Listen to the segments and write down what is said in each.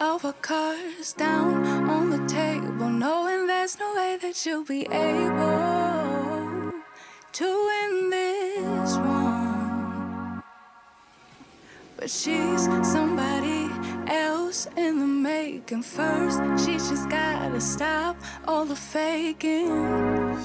our cards down on the table, knowing there's no way that you'll be able to win this one. But she's somebody else in the making. First, she just gotta stop all the faking.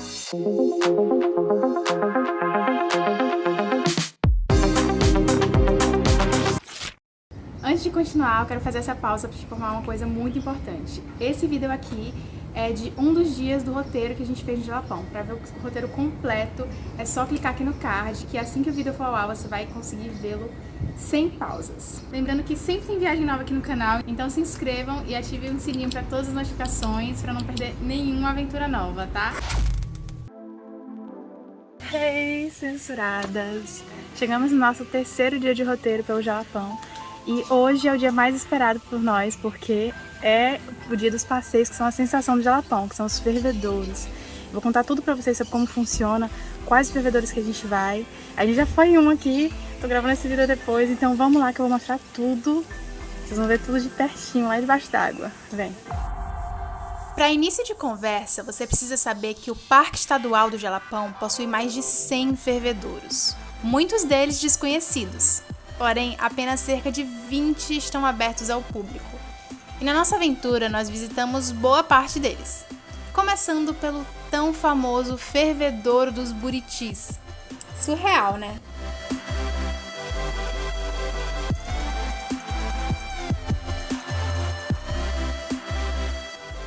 Antes de continuar, eu quero fazer essa pausa para te informar uma coisa muito importante. Esse vídeo aqui é de um dos dias do roteiro que a gente fez no Japão. Para ver o roteiro completo, é só clicar aqui no card, que assim que o vídeo for ao ar, você vai conseguir vê-lo sem pausas. Lembrando que sempre tem viagem nova aqui no canal, então se inscrevam e ativem o sininho para todas as notificações, para não perder nenhuma aventura nova, tá? Hey, censuradas! Chegamos no nosso terceiro dia de roteiro pelo Japão e hoje é o dia mais esperado por nós, porque é o dia dos passeios, que são a sensação do Jalapão, que são os fervedouros. Vou contar tudo pra vocês sobre como funciona, quais fervedores que a gente vai. A gente já foi em um aqui, tô gravando esse vídeo depois, então vamos lá que eu vou mostrar tudo. Vocês vão ver tudo de pertinho, lá debaixo d'água. Vem! Para início de conversa, você precisa saber que o Parque Estadual do Jalapão possui mais de 100 fervedouros, muitos deles desconhecidos porém apenas cerca de 20 estão abertos ao público. E na nossa aventura nós visitamos boa parte deles, começando pelo tão famoso Fervedouro dos Buritis. Surreal, né?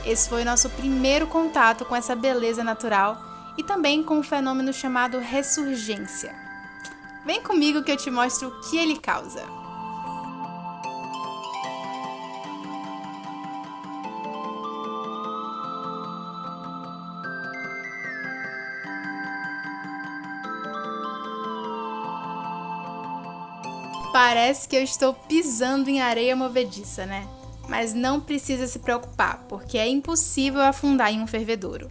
Esse foi nosso primeiro contato com essa beleza natural e também com um fenômeno chamado ressurgência. Vem comigo que eu te mostro o que ele causa. Parece que eu estou pisando em areia movediça, né? Mas não precisa se preocupar, porque é impossível afundar em um fervedouro.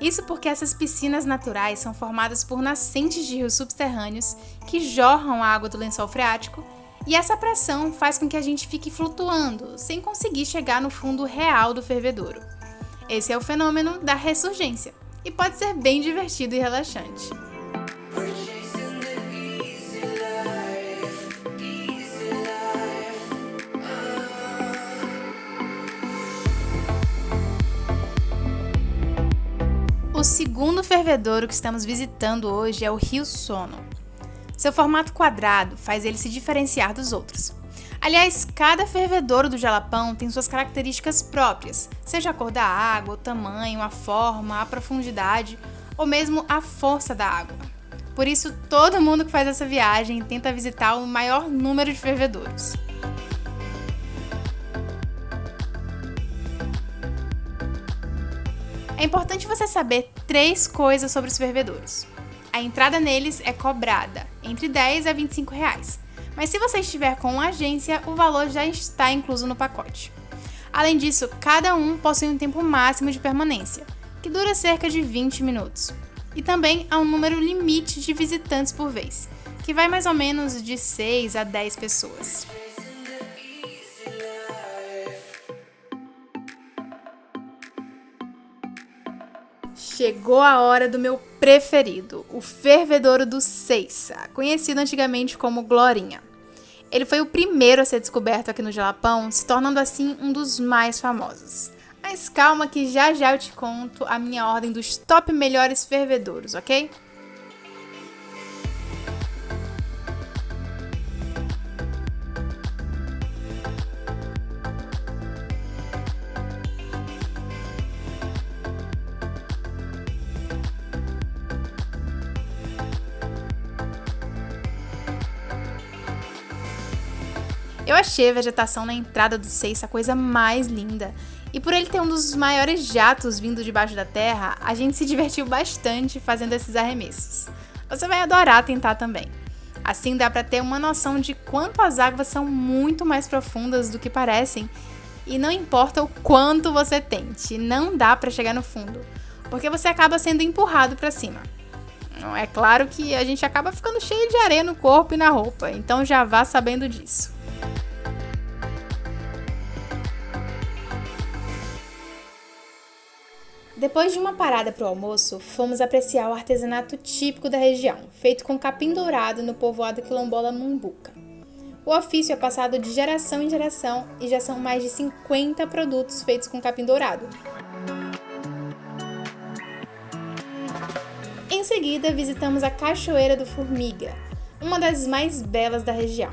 Isso porque essas piscinas naturais são formadas por nascentes de rios subterrâneos que jorram a água do lençol freático e essa pressão faz com que a gente fique flutuando, sem conseguir chegar no fundo real do fervedouro. Esse é o fenômeno da ressurgência e pode ser bem divertido e relaxante. Fervedouro que estamos visitando hoje é o Rio Sono. Seu formato quadrado faz ele se diferenciar dos outros. Aliás, cada fervedouro do Jalapão tem suas características próprias, seja a cor da água, o tamanho, a forma, a profundidade ou mesmo a força da água. Por isso, todo mundo que faz essa viagem tenta visitar o maior número de fervedouros. É importante você saber três coisas sobre os fervedouros. A entrada neles é cobrada, entre 10 a 25 reais. Mas se você estiver com uma agência, o valor já está incluso no pacote. Além disso, cada um possui um tempo máximo de permanência, que dura cerca de 20 minutos. E também há um número limite de visitantes por vez, que vai mais ou menos de 6 a 10 pessoas. Chegou a hora do meu preferido, o fervedouro do Seiza, conhecido antigamente como Glorinha. Ele foi o primeiro a ser descoberto aqui no Jalapão, se tornando assim um dos mais famosos. Mas calma que já já eu te conto a minha ordem dos top melhores fervedouros, ok? Eu achei a vegetação na entrada do Seis a coisa mais linda. E por ele ter um dos maiores jatos vindo debaixo da terra, a gente se divertiu bastante fazendo esses arremessos. Você vai adorar tentar também. Assim dá para ter uma noção de quanto as águas são muito mais profundas do que parecem. E não importa o quanto você tente, não dá para chegar no fundo, porque você acaba sendo empurrado para cima. É claro que a gente acaba ficando cheio de areia no corpo e na roupa, então já vá sabendo disso. Depois de uma parada para o almoço, fomos apreciar o artesanato típico da região, feito com capim dourado no povoado quilombola Mumbuca. O ofício é passado de geração em geração e já são mais de 50 produtos feitos com capim dourado. Em seguida, visitamos a Cachoeira do Formiga, uma das mais belas da região.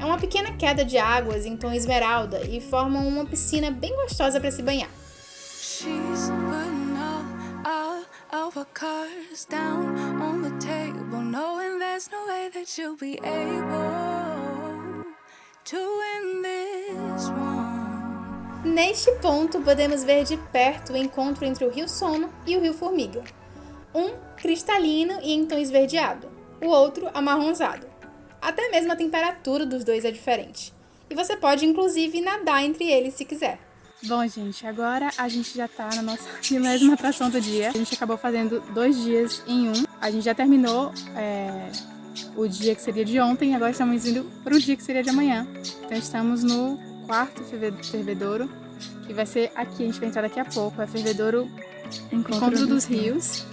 É uma pequena queda de águas em tom esmeralda e formam uma piscina bem gostosa para se banhar. She's her cards down on the table, knowing there's no way that she'll be able to win this one. Neste ponto, podemos ver de perto o encontro entre o Rio Sono e o Rio Formiga. Um cristalino e em esverdeado, o outro amarronzado. Até mesmo a temperatura dos dois é diferente. E você pode inclusive nadar entre eles se quiser. Bom, gente, agora a gente já tá na nossa milésima atração do dia. A gente acabou fazendo dois dias em um. A gente já terminou é, o dia que seria de ontem, agora estamos indo para o dia que seria de amanhã. Então estamos no quarto fervedouro, que vai ser aqui, a gente vai entrar daqui a pouco. É fervedouro Encontro, Encontro dos Rios.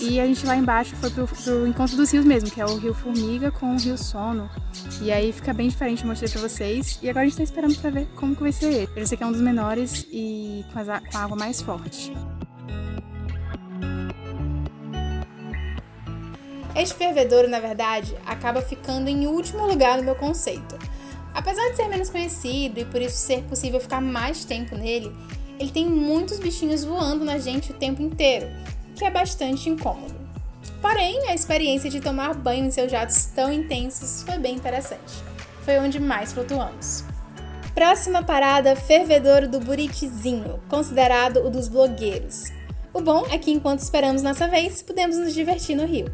E a gente lá embaixo foi pro, pro Encontro dos Rios mesmo, que é o Rio Formiga com o Rio Sono. E aí fica bem diferente, eu mostrei pra vocês. E agora a gente tá esperando pra ver como que vai ser ele. Ele que é um dos menores e com, com a água mais forte. Este fervedouro, na verdade, acaba ficando em último lugar no meu conceito. Apesar de ser menos conhecido e por isso ser possível ficar mais tempo nele, ele tem muitos bichinhos voando na gente o tempo inteiro, que é bastante incômodo. Porém, a experiência de tomar banho em seus jatos tão intensos foi bem interessante. Foi onde mais flutuamos. Próxima parada, Fervedouro do Buritizinho, considerado o dos blogueiros. O bom é que enquanto esperamos nossa vez, podemos nos divertir no rio.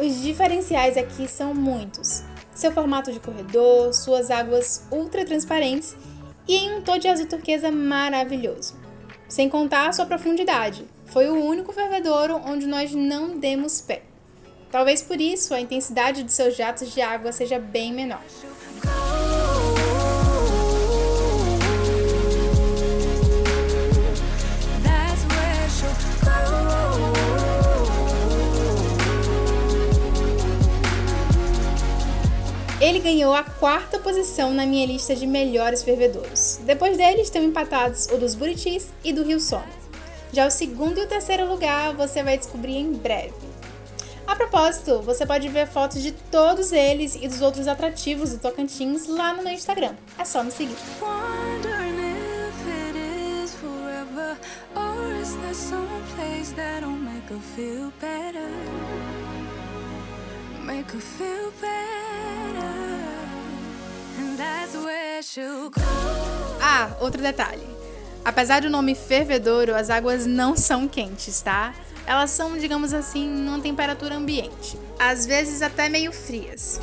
Os diferenciais aqui são muitos seu formato de corredor, suas águas ultra transparentes e em um tom de azul turquesa maravilhoso. Sem contar a sua profundidade, foi o único fervedouro onde nós não demos pé. Talvez por isso a intensidade de seus jatos de água seja bem menor. Ele ganhou a quarta posição na minha lista de melhores fervedouros. Depois dele estão empatados o dos Buritis e do Rio Sono. Já o segundo e o terceiro lugar você vai descobrir em breve. A propósito, você pode ver fotos de todos eles e dos outros atrativos do Tocantins lá no meu Instagram. É só me seguir. Make her feel better. Ah, outro detalhe. Apesar do nome fervedouro, as águas não são quentes, tá? Elas são, digamos assim, numa temperatura ambiente. Às vezes até meio frias.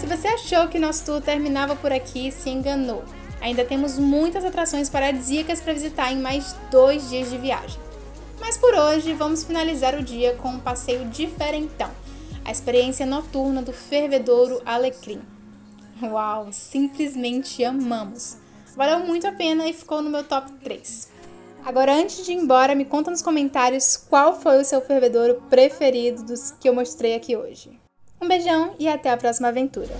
Se você achou que nosso tour terminava por aqui, se enganou. Ainda temos muitas atrações paradisíacas para visitar em mais dois dias de viagem. Mas por hoje, vamos finalizar o dia com um passeio diferentão a experiência noturna do fervedouro Alecrim. Uau, simplesmente amamos! Valeu muito a pena e ficou no meu top 3. Agora, antes de ir embora, me conta nos comentários qual foi o seu fervedouro preferido dos que eu mostrei aqui hoje. Um beijão e até a próxima aventura!